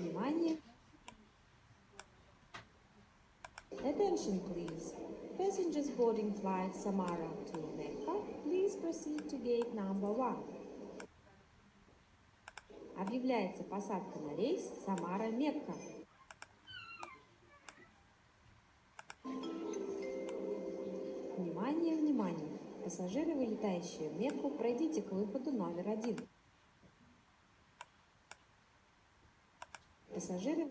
Внимание! Attention please. Passengers boarding flight Samara to Mecca, please proceed to gate number one. Объявляется посадка на рейс Самара-Мекка. Внимание, внимание! Пассажиры, вылетающие в Мекку, пройдите к выходу номер один. Пассажиры